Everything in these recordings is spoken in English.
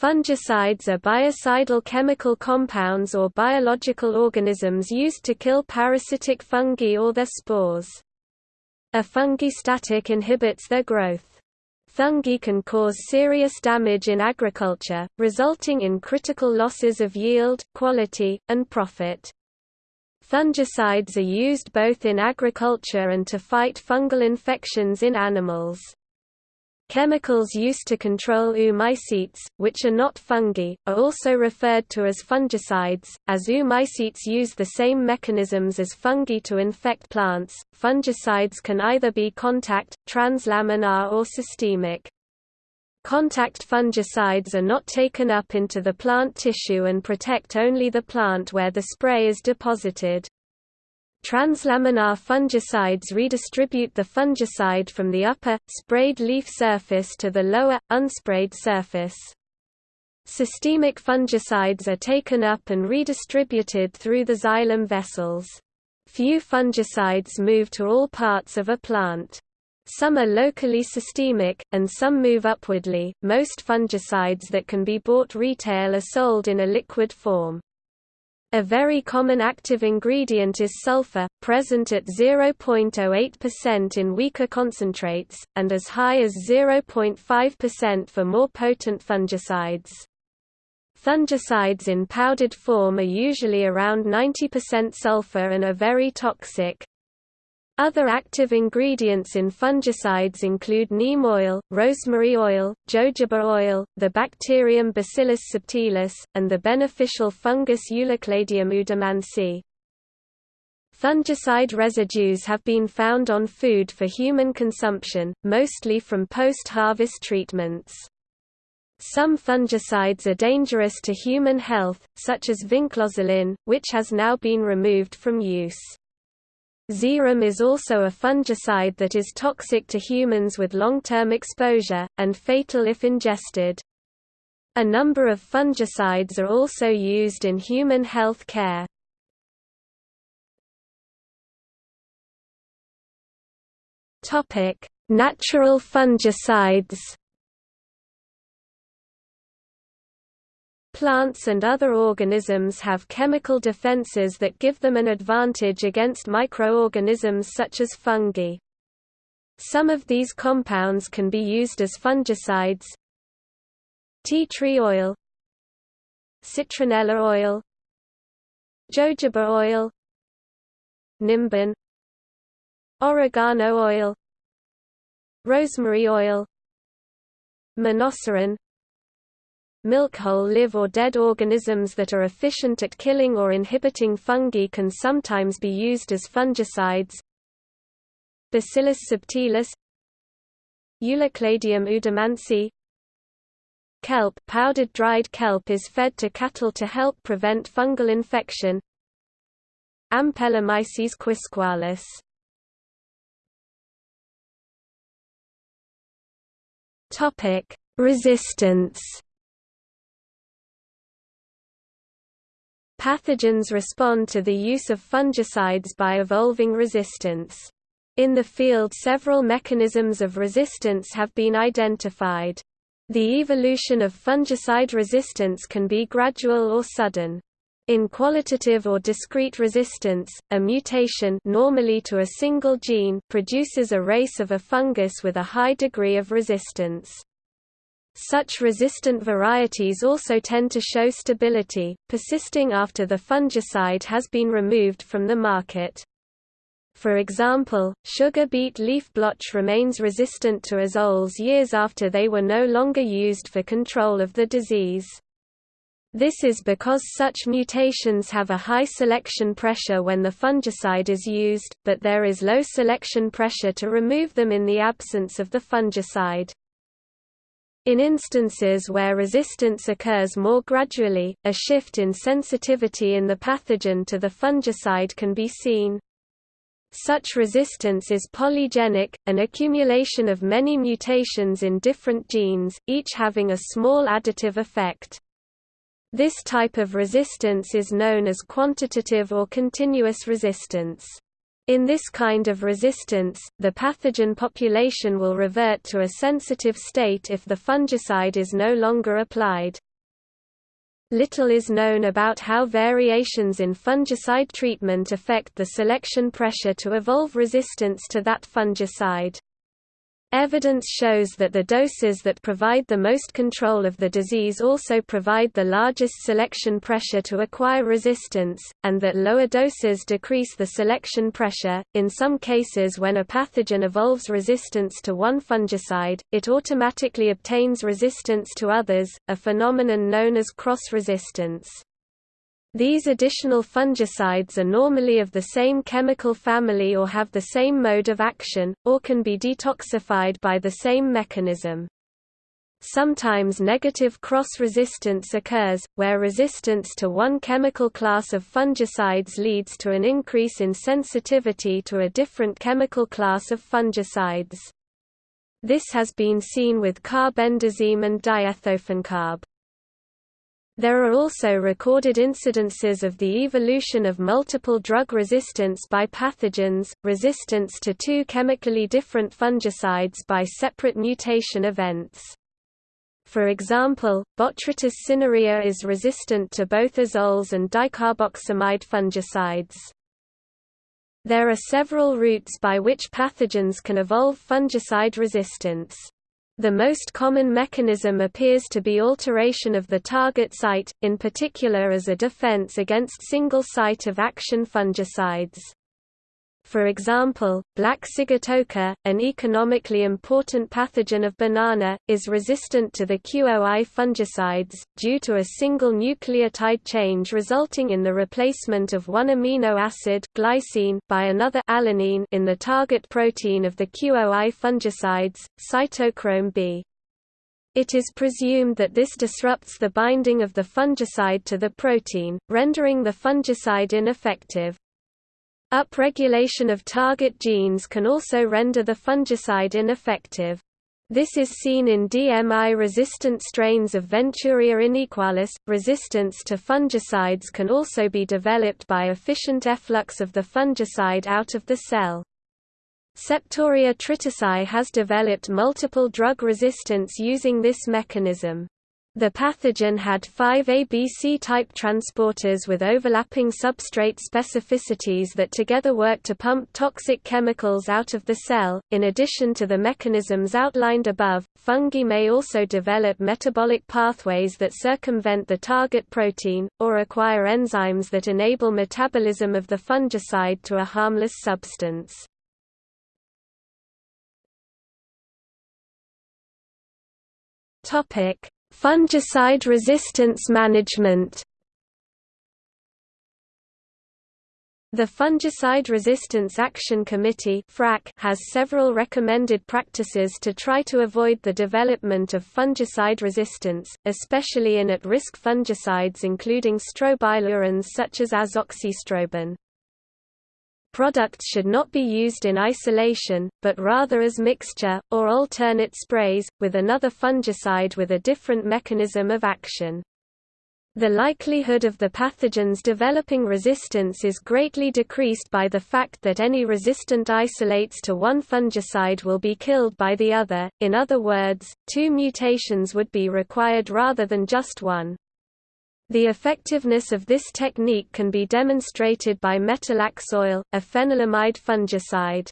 Fungicides are biocidal chemical compounds or biological organisms used to kill parasitic fungi or their spores. A fungistatic inhibits their growth. Fungi can cause serious damage in agriculture, resulting in critical losses of yield, quality, and profit. Fungicides are used both in agriculture and to fight fungal infections in animals. Chemicals used to control oomycetes, which are not fungi, are also referred to as fungicides, as oomycetes use the same mechanisms as fungi to infect plants. Fungicides can either be contact, translaminar, or systemic. Contact fungicides are not taken up into the plant tissue and protect only the plant where the spray is deposited. Translaminar fungicides redistribute the fungicide from the upper, sprayed leaf surface to the lower, unsprayed surface. Systemic fungicides are taken up and redistributed through the xylem vessels. Few fungicides move to all parts of a plant. Some are locally systemic, and some move upwardly. Most fungicides that can be bought retail are sold in a liquid form. A very common active ingredient is sulfur, present at 0.08% in weaker concentrates, and as high as 0.5% for more potent fungicides. Fungicides in powdered form are usually around 90% sulfur and are very toxic. Other active ingredients in fungicides include neem oil, rosemary oil, jojoba oil, the bacterium Bacillus subtilis, and the beneficial fungus Ulocladium oudemansii. Fungicide residues have been found on food for human consumption, mostly from post-harvest treatments. Some fungicides are dangerous to human health, such as vinclozolin, which has now been removed from use. Ziram is also a fungicide that is toxic to humans with long-term exposure, and fatal if ingested. A number of fungicides are also used in human health care. Natural fungicides Plants and other organisms have chemical defenses that give them an advantage against microorganisms such as fungi. Some of these compounds can be used as fungicides. Tea tree oil Citronella oil Jojoba oil Nimbin Oregano oil Rosemary oil Monocerin Milk whole live or dead organisms that are efficient at killing or inhibiting fungi can sometimes be used as fungicides. Bacillus subtilis Ulocladium oudemansii Kelp powdered dried kelp is fed to cattle to help prevent fungal infection. Ampelomyces quisqualis. Topic: Resistance Pathogens respond to the use of fungicides by evolving resistance. In the field several mechanisms of resistance have been identified. The evolution of fungicide resistance can be gradual or sudden. In qualitative or discrete resistance, a mutation normally to a single gene produces a race of a fungus with a high degree of resistance. Such resistant varieties also tend to show stability, persisting after the fungicide has been removed from the market. For example, sugar beet leaf blotch remains resistant to azoles years after they were no longer used for control of the disease. This is because such mutations have a high selection pressure when the fungicide is used, but there is low selection pressure to remove them in the absence of the fungicide. In instances where resistance occurs more gradually, a shift in sensitivity in the pathogen to the fungicide can be seen. Such resistance is polygenic, an accumulation of many mutations in different genes, each having a small additive effect. This type of resistance is known as quantitative or continuous resistance. In this kind of resistance, the pathogen population will revert to a sensitive state if the fungicide is no longer applied. Little is known about how variations in fungicide treatment affect the selection pressure to evolve resistance to that fungicide. Evidence shows that the doses that provide the most control of the disease also provide the largest selection pressure to acquire resistance, and that lower doses decrease the selection pressure. In some cases, when a pathogen evolves resistance to one fungicide, it automatically obtains resistance to others, a phenomenon known as cross resistance. These additional fungicides are normally of the same chemical family or have the same mode of action, or can be detoxified by the same mechanism. Sometimes negative cross-resistance occurs, where resistance to one chemical class of fungicides leads to an increase in sensitivity to a different chemical class of fungicides. This has been seen with carbendazim and diethofencarb. There are also recorded incidences of the evolution of multiple drug resistance by pathogens, resistance to two chemically different fungicides by separate mutation events. For example, Botrytis cinerea is resistant to both azoles and dicarboximide fungicides. There are several routes by which pathogens can evolve fungicide resistance. The most common mechanism appears to be alteration of the target site, in particular as a defense against single site of action fungicides. For example, black sigatoka, an economically important pathogen of banana, is resistant to the QOI fungicides, due to a single nucleotide change resulting in the replacement of one amino acid glycine by another alanine in the target protein of the QOI fungicides, cytochrome B. It is presumed that this disrupts the binding of the fungicide to the protein, rendering the fungicide ineffective. Upregulation of target genes can also render the fungicide ineffective. This is seen in DMI-resistant strains of Venturia inaequalis. Resistance to fungicides can also be developed by efficient efflux of the fungicide out of the cell. Septoria tritici has developed multiple drug resistance using this mechanism. The pathogen had five ABC-type transporters with overlapping substrate specificities that together work to pump toxic chemicals out of the cell. In addition to the mechanisms outlined above, fungi may also develop metabolic pathways that circumvent the target protein, or acquire enzymes that enable metabolism of the fungicide to a harmless substance. Topic Fungicide resistance management The Fungicide Resistance Action Committee has several recommended practices to try to avoid the development of fungicide resistance, especially in at-risk fungicides including strobilurins such as azoxystrobin. Products should not be used in isolation, but rather as mixture, or alternate sprays, with another fungicide with a different mechanism of action. The likelihood of the pathogens developing resistance is greatly decreased by the fact that any resistant isolates to one fungicide will be killed by the other, in other words, two mutations would be required rather than just one. The effectiveness of this technique can be demonstrated by metalaxyl, a phenylamide fungicide.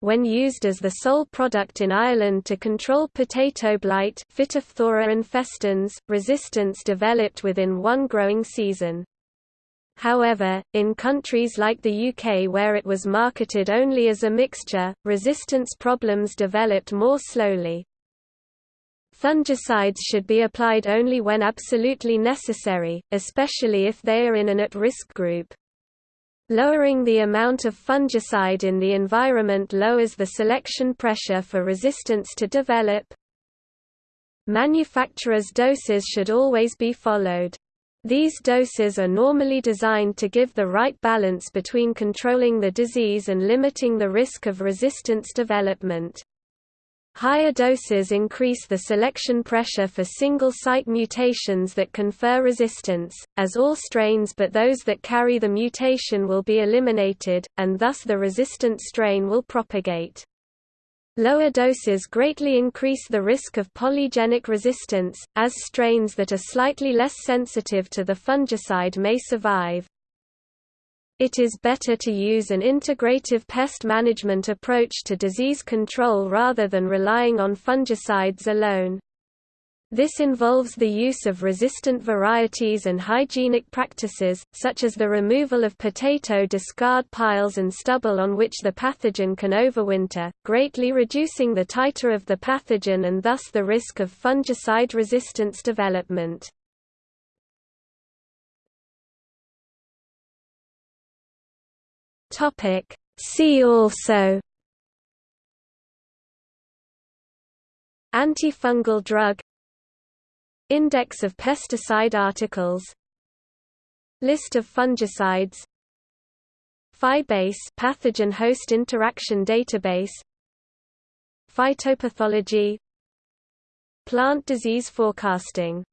When used as the sole product in Ireland to control potato blight Phytophthora infestans, resistance developed within one growing season. However, in countries like the UK where it was marketed only as a mixture, resistance problems developed more slowly. Fungicides should be applied only when absolutely necessary, especially if they are in an at-risk group. Lowering the amount of fungicide in the environment lowers the selection pressure for resistance to develop. Manufacturers' doses should always be followed. These doses are normally designed to give the right balance between controlling the disease and limiting the risk of resistance development. Higher doses increase the selection pressure for single-site mutations that confer resistance, as all strains but those that carry the mutation will be eliminated, and thus the resistant strain will propagate. Lower doses greatly increase the risk of polygenic resistance, as strains that are slightly less sensitive to the fungicide may survive. It is better to use an integrative pest management approach to disease control rather than relying on fungicides alone. This involves the use of resistant varieties and hygienic practices, such as the removal of potato discard piles and stubble on which the pathogen can overwinter, greatly reducing the titer of the pathogen and thus the risk of fungicide resistance development. See also Antifungal drug Index of pesticide articles List of fungicides PHI-base pathogen host interaction database Phytopathology Plant disease forecasting